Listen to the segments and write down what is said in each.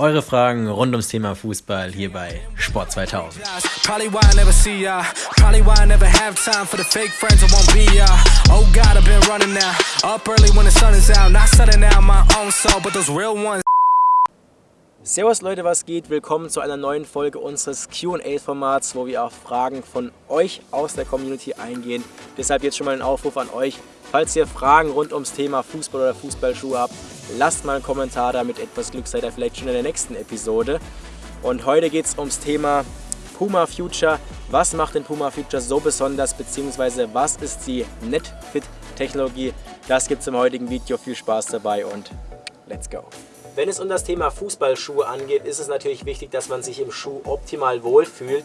Eure Fragen rund ums Thema Fußball hier bei Sport 2000. Servus Leute, was geht? Willkommen zu einer neuen Folge unseres Q&A-Formats, wo wir auf Fragen von euch aus der Community eingehen. Deshalb jetzt schon mal ein Aufruf an euch. Falls ihr Fragen rund ums Thema Fußball oder Fußballschuhe habt, lasst mal einen Kommentar da. Mit etwas Glück seid ihr vielleicht schon in der nächsten Episode. Und heute geht es ums Thema Puma Future. Was macht den Puma Future so besonders, beziehungsweise was ist die NetFit-Technologie? Das gibt es im heutigen Video. Viel Spaß dabei und let's go! Wenn es um das Thema Fußballschuhe angeht, ist es natürlich wichtig, dass man sich im Schuh optimal wohlfühlt.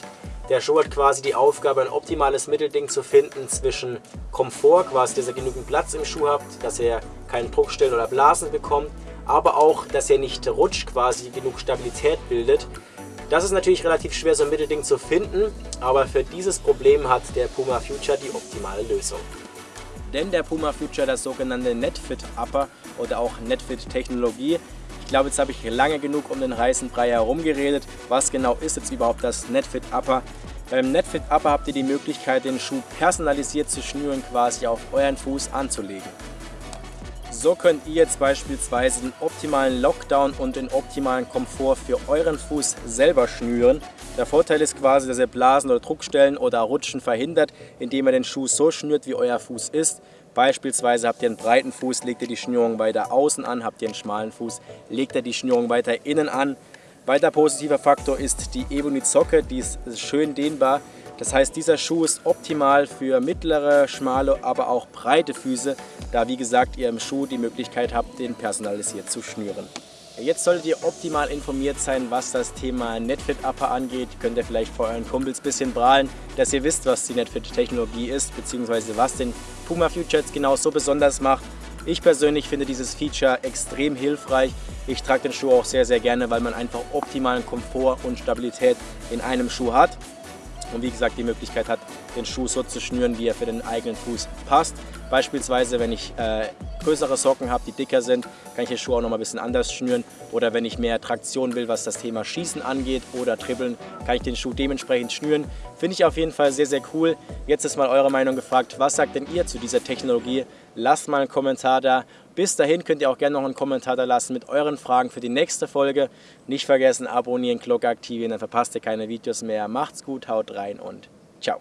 Der Schuh hat quasi die Aufgabe, ein optimales Mittelding zu finden zwischen Komfort, quasi, dass ihr genügend Platz im Schuh habt, dass ihr keinen Druckstellen oder Blasen bekommt, aber auch, dass er nicht rutscht, quasi genug Stabilität bildet. Das ist natürlich relativ schwer, so ein Mittelding zu finden, aber für dieses Problem hat der Puma Future die optimale Lösung. Denn der Puma Future das sogenannte NetFit Upper oder auch NetFit Technologie ich glaube, jetzt habe ich lange genug um den heißen Brei herum geredet. Was genau ist jetzt überhaupt das NetFit Upper? Beim NetFit Upper habt ihr die Möglichkeit, den Schuh personalisiert zu schnüren, quasi auf euren Fuß anzulegen. So könnt ihr jetzt beispielsweise den optimalen Lockdown und den optimalen Komfort für euren Fuß selber schnüren. Der Vorteil ist quasi, dass ihr Blasen oder Druckstellen oder Rutschen verhindert, indem ihr den Schuh so schnürt, wie euer Fuß ist. Beispielsweise habt ihr einen breiten Fuß, legt ihr die Schnürung weiter außen an, habt ihr einen schmalen Fuß, legt ihr die Schnürung weiter innen an. Weiter positiver Faktor ist die Ebony-Zocke, die ist schön dehnbar. Das heißt, dieser Schuh ist optimal für mittlere, schmale, aber auch breite Füße, da wie gesagt ihr im Schuh die Möglichkeit habt, den personalisiert zu schnüren. Jetzt solltet ihr optimal informiert sein, was das Thema Netfit Upper angeht. Könnt ihr vielleicht vor euren Kumpels ein bisschen prahlen, dass ihr wisst, was die Netfit Technologie ist, beziehungsweise was den Puma Future jetzt genau so besonders macht. Ich persönlich finde dieses Feature extrem hilfreich. Ich trage den Schuh auch sehr, sehr gerne, weil man einfach optimalen Komfort und Stabilität in einem Schuh hat und wie gesagt die Möglichkeit hat, den Schuh so zu schnüren, wie er für den eigenen Fuß passt. Beispielsweise, wenn ich äh, größere Socken habe, die dicker sind, kann ich den Schuh auch noch mal ein bisschen anders schnüren. Oder wenn ich mehr Traktion will, was das Thema Schießen angeht oder Dribbeln, kann ich den Schuh dementsprechend schnüren. Finde ich auf jeden Fall sehr, sehr cool. Jetzt ist mal eure Meinung gefragt. Was sagt denn ihr zu dieser Technologie? Lasst mal einen Kommentar da. Bis dahin könnt ihr auch gerne noch einen Kommentar da lassen mit euren Fragen für die nächste Folge. Nicht vergessen, abonnieren, Glocke aktivieren, dann verpasst ihr keine Videos mehr. Macht's gut, haut rein und ciao.